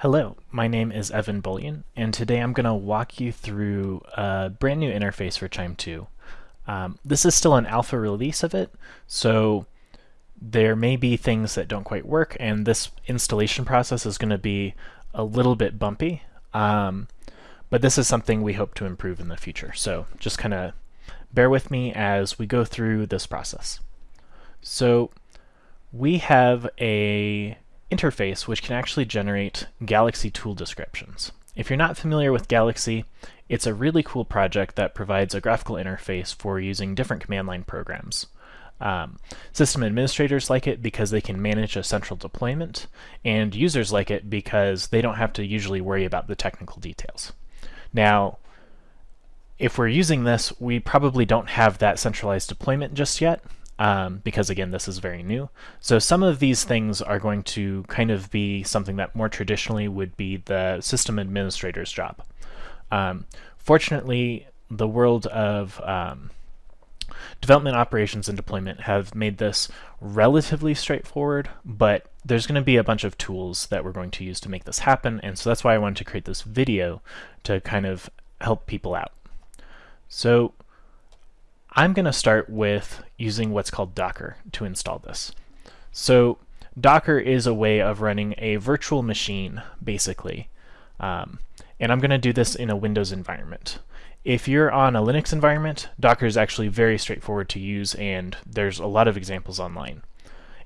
Hello, my name is Evan Bolyen, and today I'm going to walk you through a brand new interface for QIIME 2. Um, this is still an alpha release of it, so there may be things that don't quite work, and this installation process is going to be a little bit bumpy, um, but this is something we hope to improve in the future. So just kind of bear with me as we go through this process. So we have a interface which can actually generate Galaxy tool descriptions. If you're not familiar with Galaxy, it's a really cool project that provides a graphical interface for using different command line programs. Um, system administrators like it because they can manage a central deployment, and users like it because they don't have to usually worry about the technical details. Now, if we're using this, we probably don't have that centralized deployment just yet, um, because again, this is very new. So some of these things are going to kind of be something that more traditionally would be the system administrator's job. Um, fortunately, the world of um, development operations and deployment have made this relatively straightforward, but there's going to be a bunch of tools that we're going to use to make this happen, and so that's why I wanted to create this video to kind of help people out. So I'm going to start with using what's called Docker to install this. So Docker is a way of running a virtual machine, basically. Um, and I'm going to do this in a Windows environment. If you're on a Linux environment, Docker is actually very straightforward to use, and there's a lot of examples online.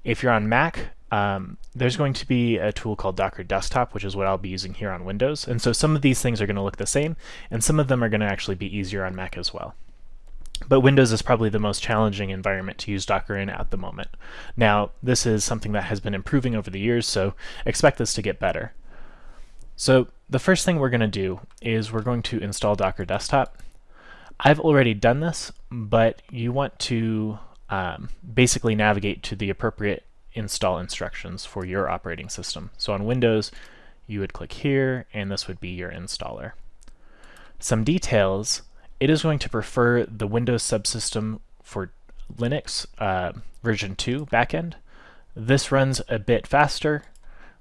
If you're on Mac, um, there's going to be a tool called Docker Desktop, which is what I'll be using here on Windows. And so some of these things are going to look the same, and some of them are going to actually be easier on Mac as well. But Windows is probably the most challenging environment to use Docker in at the moment. Now, this is something that has been improving over the years, so expect this to get better. So the first thing we're going to do is we're going to install Docker Desktop. I've already done this, but you want to um, basically navigate to the appropriate install instructions for your operating system. So on Windows, you would click here, and this would be your installer. Some details it is going to prefer the Windows subsystem for Linux uh, version 2 backend. This runs a bit faster,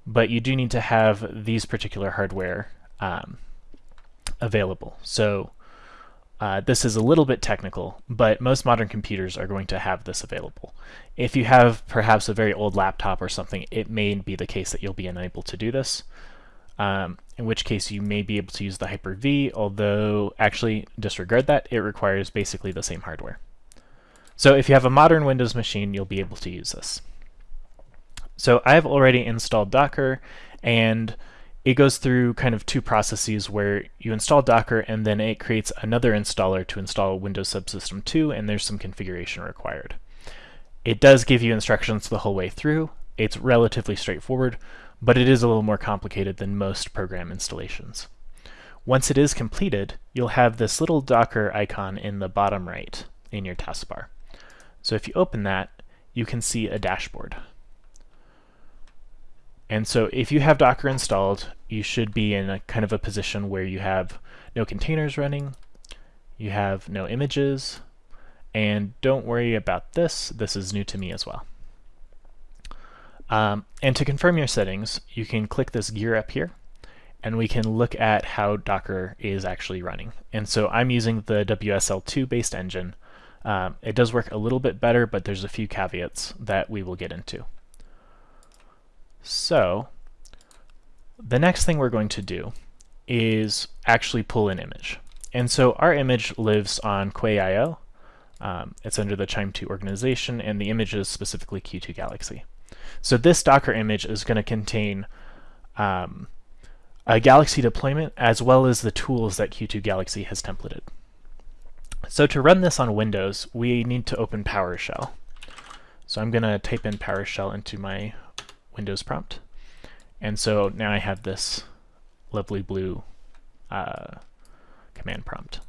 but you do need to have these particular hardware um, available. So uh, this is a little bit technical, but most modern computers are going to have this available. If you have perhaps a very old laptop or something, it may be the case that you'll be unable to do this um, in which case you may be able to use the Hyper-V, although actually disregard that, it requires basically the same hardware. So if you have a modern Windows machine, you'll be able to use this. So I've already installed Docker, and it goes through kind of two processes where you install Docker and then it creates another installer to install Windows Subsystem 2, and there's some configuration required. It does give you instructions the whole way through. It's relatively straightforward, but it is a little more complicated than most program installations. Once it is completed, you'll have this little Docker icon in the bottom right in your taskbar. So if you open that, you can see a dashboard. And so if you have Docker installed, you should be in a kind of a position where you have no containers running, you have no images, and don't worry about this, this is new to me as well. Um, and to confirm your settings, you can click this gear up here, and we can look at how Docker is actually running. And so I'm using the WSL2 based engine. Um, it does work a little bit better, but there's a few caveats that we will get into. So the next thing we're going to do is actually pull an image. And so our image lives on Quay.io. Um, it's under the QIIME 2 organization, and the image is specifically Q2 Galaxy. So this Docker image is going to contain um, a Galaxy deployment as well as the tools that Q2 Galaxy has templated. So to run this on Windows, we need to open PowerShell. So I'm going to type in PowerShell into my Windows prompt. And so now I have this lovely blue uh, command prompt.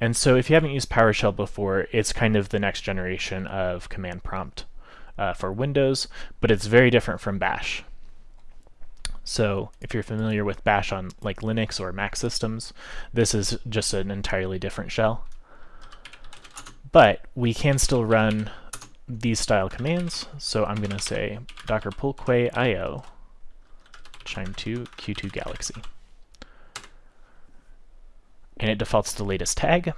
And so if you haven't used PowerShell before, it's kind of the next generation of command prompt uh, for Windows, but it's very different from Bash. So if you're familiar with Bash on like Linux or Mac systems, this is just an entirely different shell. But we can still run these style commands. So I'm going to say docker pull quay io QIIME2 Q2 Galaxy. And it defaults to the latest tag.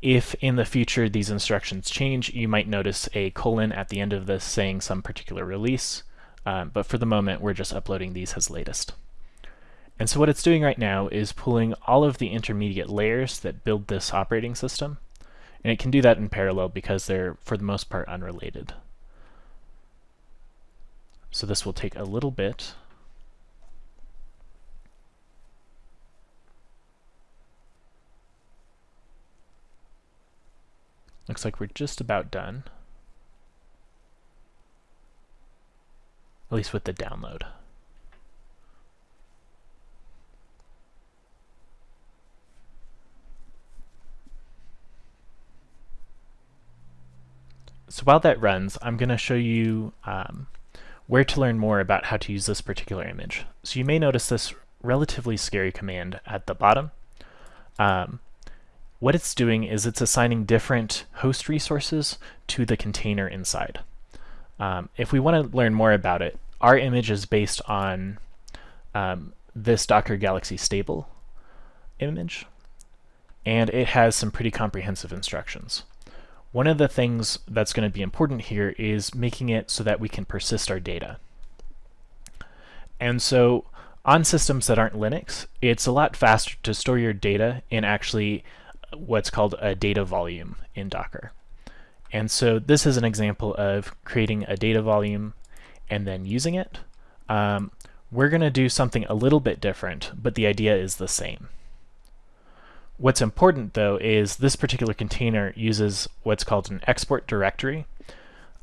If in the future these instructions change, you might notice a colon at the end of this saying some particular release, um, but for the moment we're just uploading these as latest. And so what it's doing right now is pulling all of the intermediate layers that build this operating system, and it can do that in parallel because they're, for the most part, unrelated. So this will take a little bit. Looks like we're just about done. At least with the download. So while that runs, I'm going to show you um, where to learn more about how to use this particular image. So you may notice this relatively scary command at the bottom. Um, what it's doing is it's assigning different host resources to the container inside. Um, if we want to learn more about it, our image is based on um, this Docker Galaxy stable image, and it has some pretty comprehensive instructions. One of the things that's going to be important here is making it so that we can persist our data. And so on systems that aren't Linux, it's a lot faster to store your data in actually what's called a data volume in Docker. And so this is an example of creating a data volume and then using it. Um, we're going to do something a little bit different, but the idea is the same. What's important though is this particular container uses what's called an export directory.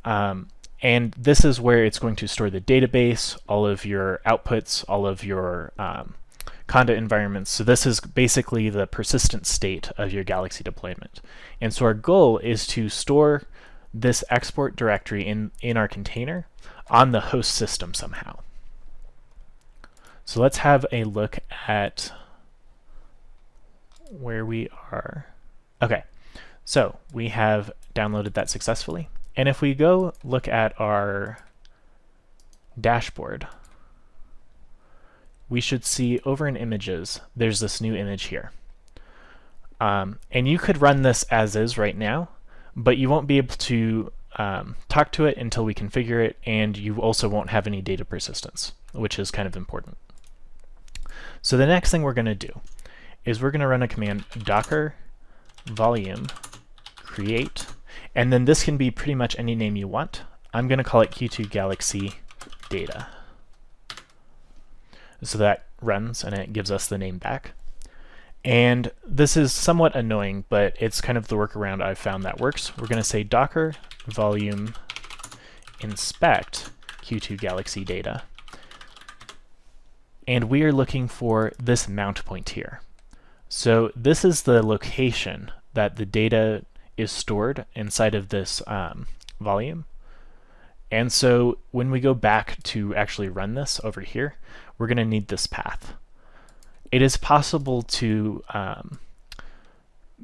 Um, and this is where it's going to store the database, all of your outputs, all of your um, Conda environments. So this is basically the persistent state of your Galaxy deployment. And so our goal is to store this export directory in, in our container on the host system somehow. So let's have a look at where we are. Okay, so we have downloaded that successfully. And if we go look at our dashboard, we should see over in images, there's this new image here. Um, and you could run this as is right now, but you won't be able to um, talk to it until we configure it, and you also won't have any data persistence, which is kind of important. So the next thing we're going to do is we're going to run a command docker volume create, and then this can be pretty much any name you want. I'm going to call it Q2 Galaxy Data. So that runs and it gives us the name back. And this is somewhat annoying, but it's kind of the workaround I've found that works. We're going to say docker volume inspect Q2 Galaxy data. And we are looking for this mount point here. So this is the location that the data is stored inside of this um, volume. And so when we go back to actually run this over here, we're going to need this path. It is possible to um,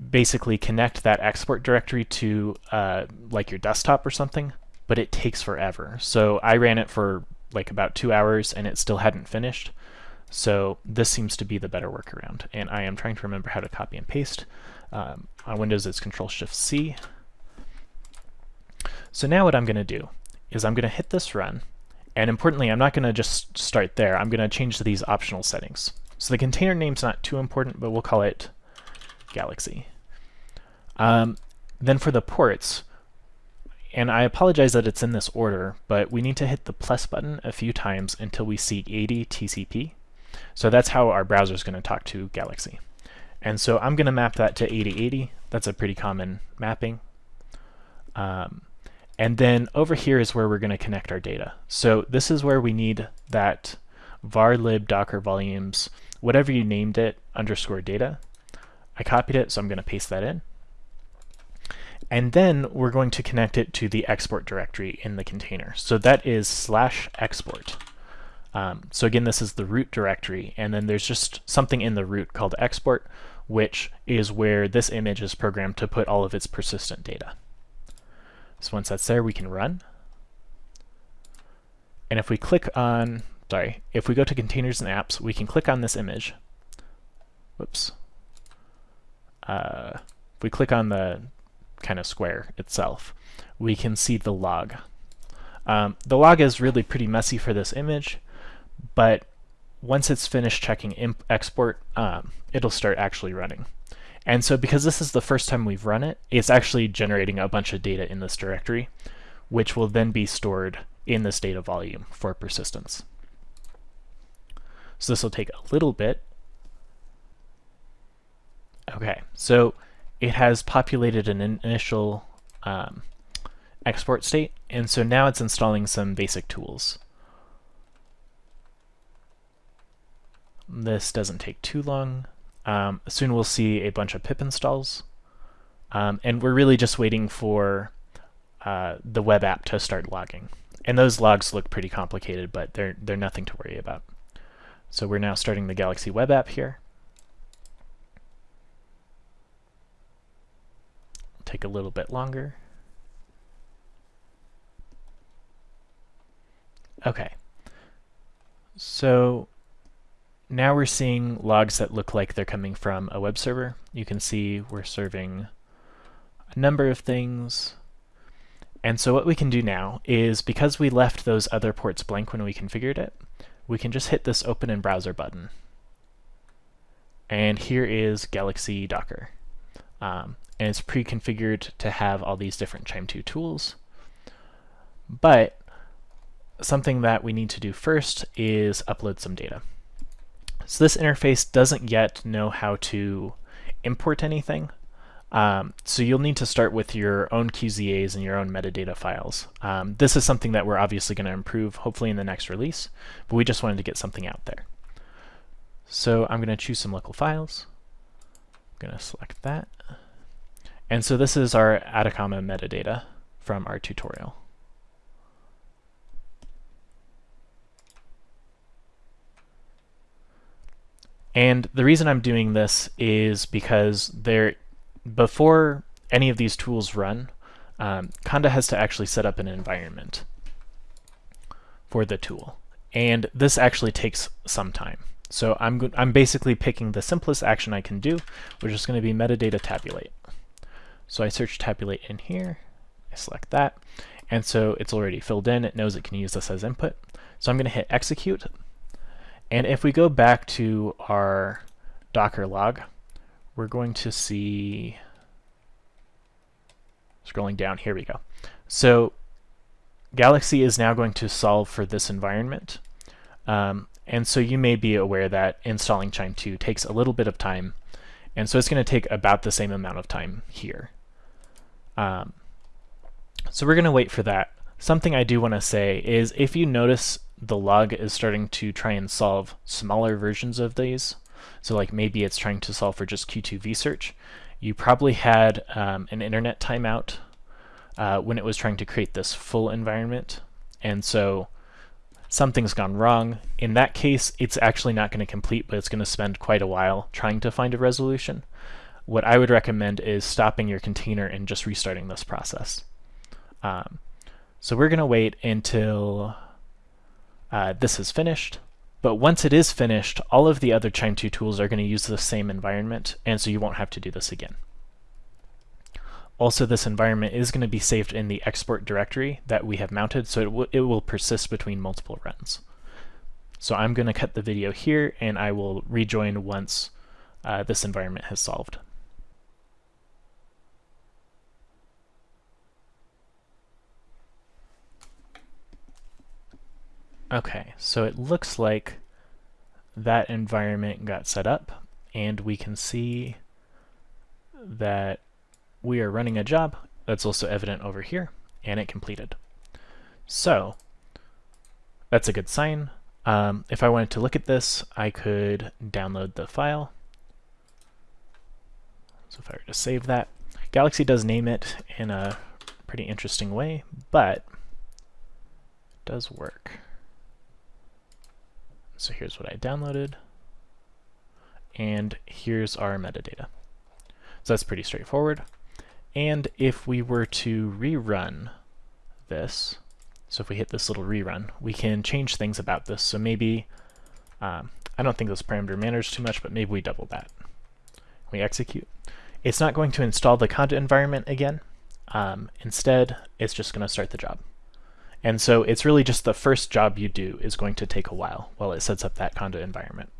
basically connect that export directory to uh, like your desktop or something, but it takes forever. So I ran it for like about two hours and it still hadn't finished. So this seems to be the better workaround. And I am trying to remember how to copy and paste. Um, on Windows, it's Control Shift C. So now what I'm going to do is I'm going to hit this run. And importantly, I'm not going to just start there. I'm going to change these optional settings. So the container name's not too important, but we'll call it Galaxy. Um, then for the ports, and I apologize that it's in this order, but we need to hit the plus button a few times until we see 80 TCP. So that's how our browser is going to talk to Galaxy. And so I'm going to map that to 8080. That's a pretty common mapping. Um, and then over here is where we're going to connect our data. So this is where we need that var lib docker volumes, whatever you named it, underscore data. I copied it, so I'm going to paste that in. And then we're going to connect it to the export directory in the container. So that is slash export. Um, so again, this is the root directory, and then there's just something in the root called export, which is where this image is programmed to put all of its persistent data. So once that's there, we can run. And if we click on sorry, if we go to containers and apps, we can click on this image. Whoops. Uh, if we click on the kind of square itself, we can see the log. Um, the log is really pretty messy for this image, but once it's finished checking export, um, it'll start actually running. And so because this is the first time we've run it, it's actually generating a bunch of data in this directory, which will then be stored in this data volume for persistence. So this will take a little bit. Okay, so it has populated an initial um, export state, and so now it's installing some basic tools. This doesn't take too long. Um, soon we'll see a bunch of pip installs. Um, and we're really just waiting for uh, the web app to start logging. And those logs look pretty complicated, but they're, they're nothing to worry about. So we're now starting the Galaxy web app here. Take a little bit longer. Okay. So now we're seeing logs that look like they're coming from a web server. You can see we're serving a number of things. And so what we can do now is, because we left those other ports blank when we configured it, we can just hit this Open in Browser button. And here is Galaxy Docker. Um, and it's pre-configured to have all these different QIIME 2 tools. But something that we need to do first is upload some data. So this interface doesn't yet know how to import anything. Um, so you'll need to start with your own QZAs and your own metadata files. Um, this is something that we're obviously going to improve, hopefully in the next release, but we just wanted to get something out there. So I'm going to choose some local files. I'm going to select that. And so this is our Atacama metadata from our tutorial. And the reason I'm doing this is because there, before any of these tools run, um, Conda has to actually set up an environment for the tool. And this actually takes some time. So I'm, I'm basically picking the simplest action I can do, which is going to be metadata tabulate. So I search tabulate in here, I select that, and so it's already filled in, it knows it can use this as input. So I'm going to hit execute, and if we go back to our Docker log, we're going to see, scrolling down, here we go. So Galaxy is now going to solve for this environment. Um, and so you may be aware that installing QIIME 2 takes a little bit of time. And so it's going to take about the same amount of time here. Um, so we're going to wait for that. Something I do want to say is if you notice the log is starting to try and solve smaller versions of these. So like maybe it's trying to solve for just Q2 vsearch. You probably had um, an internet timeout uh, when it was trying to create this full environment. And so something's gone wrong. In that case, it's actually not going to complete, but it's going to spend quite a while trying to find a resolution. What I would recommend is stopping your container and just restarting this process. Um, so we're going to wait until uh, this is finished. But once it is finished, all of the other QIIME 2 tools are going to use the same environment, and so you won't have to do this again. Also, this environment is going to be saved in the export directory that we have mounted, so it, it will persist between multiple runs. So I'm going to cut the video here, and I will rejoin once uh, this environment has solved. Okay, so it looks like that environment got set up and we can see that we are running a job that's also evident over here and it completed. So that's a good sign. Um, if I wanted to look at this, I could download the file. So if I were to save that, Galaxy does name it in a pretty interesting way, but it does work. So here's what I downloaded. And here's our metadata. So that's pretty straightforward. And if we were to rerun this, So if we hit this little rerun, we can change things about this. So maybe, um, I don't think this parameter matters too much, but maybe we double that. We execute. It's not going to install the conda environment again. Um, instead, it's just going to start the job. And so it's really just the first job you do is going to take a while while it sets up that conda environment.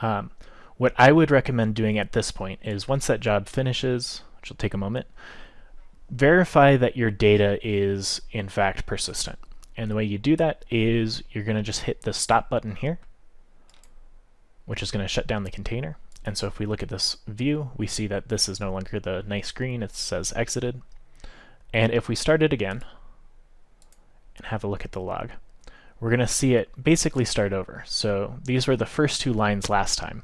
Um, what I would recommend doing at this point is once that job finishes, which will take a moment, verify that your data is in fact persistent. And the way you do that is you're going to just hit the stop button here, which is going to shut down the container. And so if we look at this view, we see that this is no longer the nice green, it says exited. And if we start it again and have a look at the log, we're going to see it basically start over. So these were the first two lines last time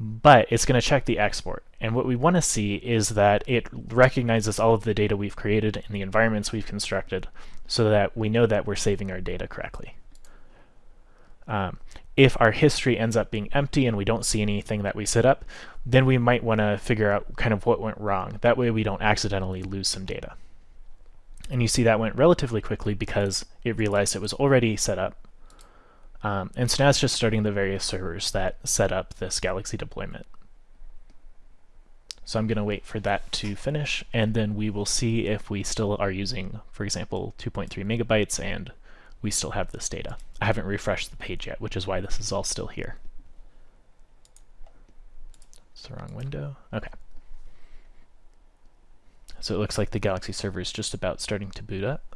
but it's going to check the export. And what we want to see is that it recognizes all of the data we've created and the environments we've constructed so that we know that we're saving our data correctly. Um, if our history ends up being empty and we don't see anything that we set up, then we might want to figure out kind of what went wrong. That way we don't accidentally lose some data. And you see that went relatively quickly because it realized it was already set up um, and so now it's just starting the various servers that set up this Galaxy deployment. So I'm going to wait for that to finish, and then we will see if we still are using, for example, 2.3 megabytes, and we still have this data. I haven't refreshed the page yet, which is why this is all still here. It's the wrong window. Okay. So it looks like the Galaxy server is just about starting to boot up.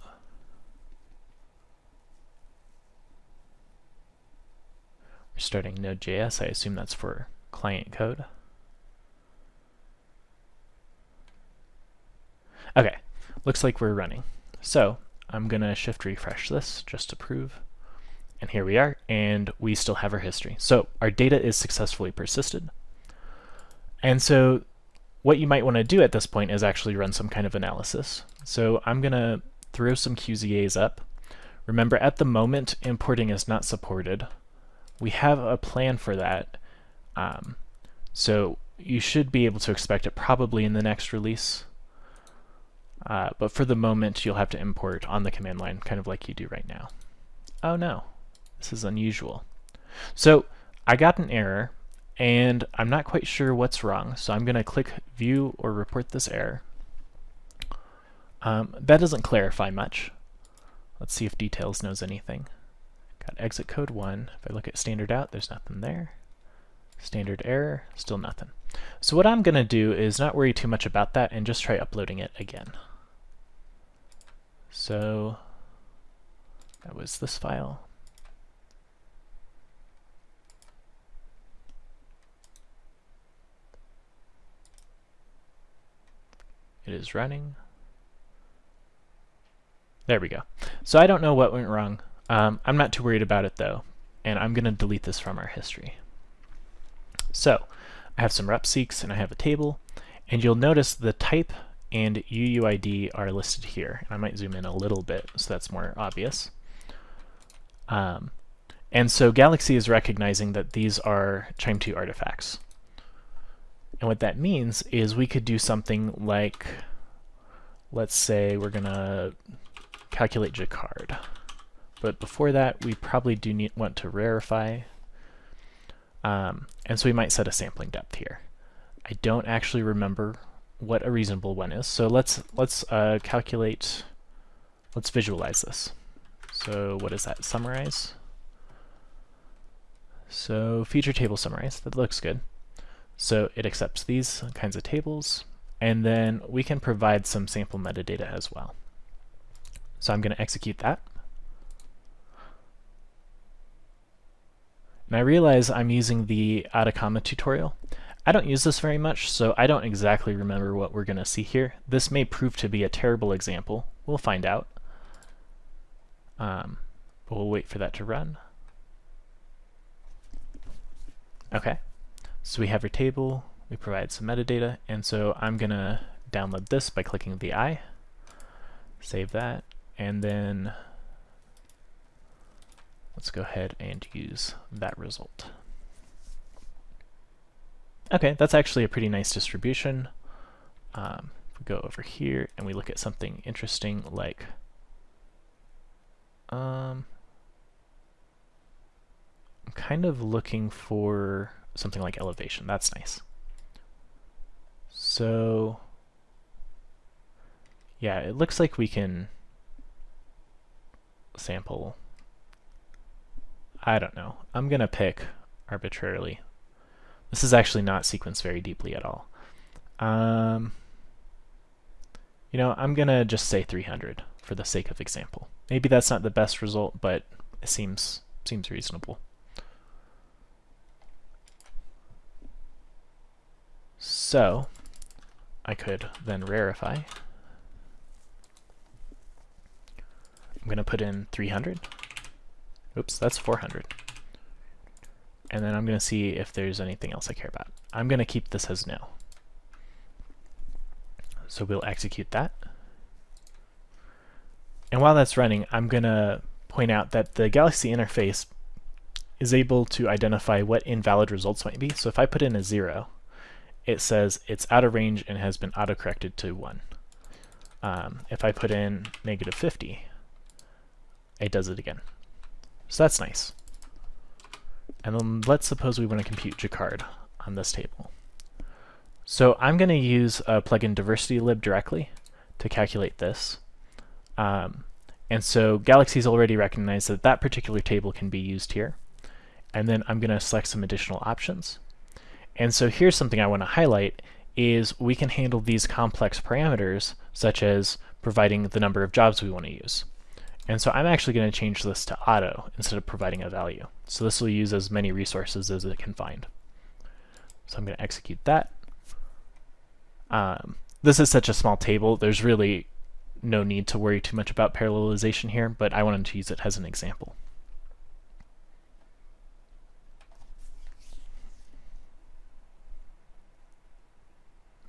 We're starting Node.js. I assume that's for client code. Okay, looks like we're running. So I'm going to shift refresh this just to prove. And here we are, and we still have our history. So our data is successfully persisted. And so what you might want to do at this point is actually run some kind of analysis. So I'm going to throw some QZAs up. Remember, at the moment, importing is not supported we have a plan for that. Um, so you should be able to expect it probably in the next release. Uh, but for the moment, you'll have to import on the command line, kind of like you do right now. Oh no, this is unusual. So I got an error, and I'm not quite sure what's wrong, so I'm going to click View or Report this error. Um, that doesn't clarify much. Let's see if Details knows anything. Got exit code 1. If I look at standard out, there's nothing there. Standard error, still nothing. So what I'm going to do is not worry too much about that and just try uploading it again. So that was this file. It is running. There we go. So I don't know what went wrong. Um, I'm not too worried about it though, and I'm going to delete this from our history. So I have some rep seqs and I have a table, and you'll notice the type and UUID are listed here. And I might zoom in a little bit so that's more obvious. Um, and so Galaxy is recognizing that these are QIIME 2 artifacts. And what that means is we could do something like, let's say we're going to calculate Jaccard. But before that, we probably do need, want to rarefy. Um, and so we might set a sampling depth here. I don't actually remember what a reasonable one is. So let's let's uh, calculate, let's visualize this. So what is that, summarize? So feature table summarize, that looks good. So it accepts these kinds of tables, and then we can provide some sample metadata as well. So I'm going to execute that. And I realize I'm using the Atacama tutorial. I don't use this very much, so I don't exactly remember what we're going to see here. This may prove to be a terrible example. We'll find out. Um, but we'll wait for that to run. Okay, so we have our table, we provide some metadata, and so I'm to download this by clicking the I, save that, and then Let's go ahead and use that result. Okay, that's actually a pretty nice distribution. Um, if we go over here and we look at something interesting like Um, I'm kind of looking for something like elevation. That's nice. So, yeah, it looks like we can sample. I don't know. I'm going to pick arbitrarily. This is actually not sequenced very deeply at all. Um, you know, I'm going to just say 300 for the sake of example. Maybe that's not the best result, but it seems seems reasonable. So, I could then rarefy. I'm going to put in 300. Oops, that's 400. And then I'm going to see if there's anything else I care about. I'm going to keep this as no. So we'll execute that. And while that's running, I'm going to point out that the Galaxy interface is able to identify what invalid results might be. So if I put in a 0, it says it's out of range and has been autocorrected to 1. Um, if I put in negative 50, it does it again. So that's nice. And then let's suppose we want to compute Jaccard on this table. So I'm going to use a plugin DiversityLib directly to calculate this. Um, and so Galaxy's already recognized that that particular table can be used here. And then I'm going to select some additional options. And so here's something I want to highlight is we can handle these complex parameters such as providing the number of jobs we want to use. And so I'm actually going to change this to auto instead of providing a value. So this will use as many resources as it can find. So I'm going to execute that. Um, this is such a small table, there's really no need to worry too much about parallelization here, but I wanted to use it as an example.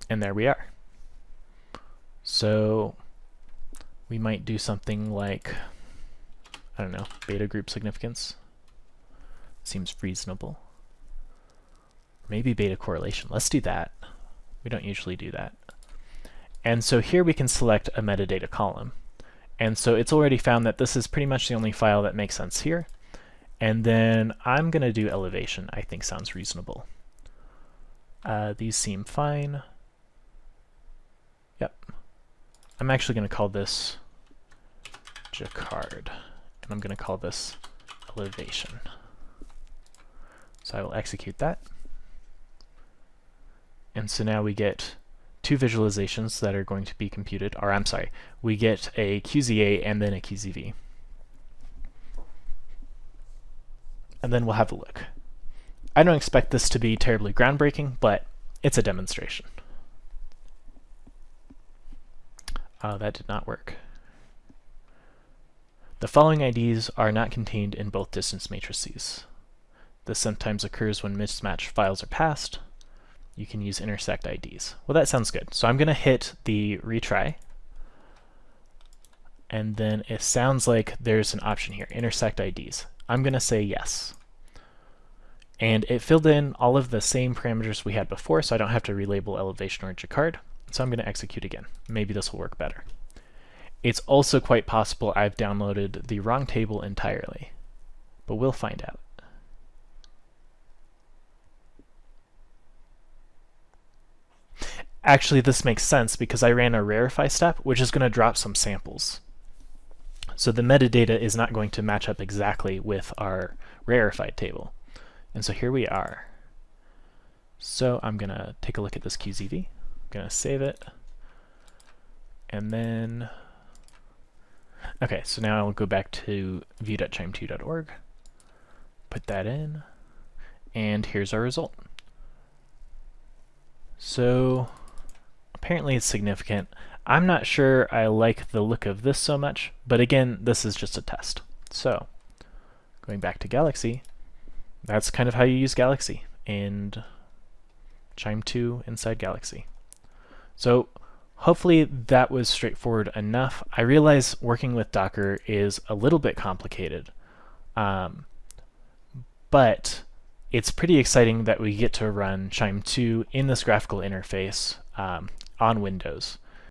And there we are. So we might do something like, I don't know, beta group significance. Seems reasonable. Maybe beta correlation. Let's do that. We don't usually do that. And so here we can select a metadata column. And so it's already found that this is pretty much the only file that makes sense here. And then I'm going to do elevation, I think sounds reasonable. Uh, these seem fine. I'm actually going to call this Jaccard, and I'm going to call this elevation. So I will execute that. And so now we get two visualizations that are going to be computed, or I'm sorry, we get a QZA and then a QZV. And then we'll have a look. I don't expect this to be terribly groundbreaking, but it's a demonstration. Uh, that did not work. The following IDs are not contained in both distance matrices. This sometimes occurs when mismatched files are passed. You can use intersect IDs. Well, that sounds good. So I'm going to hit the retry. And then it sounds like there's an option here, intersect IDs. I'm going to say yes. And it filled in all of the same parameters we had before, so I don't have to relabel elevation or Jaccard. So I'm going to execute again. Maybe this will work better. It's also quite possible I've downloaded the wrong table entirely, but we'll find out. Actually, this makes sense because I ran a rarefy step, which is going to drop some samples. So the metadata is not going to match up exactly with our rarefied table. And so here we are. So I'm going to take a look at this QZV gonna save it. And then, okay, so now I'll go back to view.qiime2.org, put that in, and here's our result. So apparently it's significant. I'm not sure I like the look of this so much, but again, this is just a test. So going back to Galaxy, that's kind of how you use Galaxy and QIIME 2 inside Galaxy. So hopefully that was straightforward enough. I realize working with Docker is a little bit complicated, um, but it's pretty exciting that we get to run QIIME 2 in this graphical interface um, on Windows.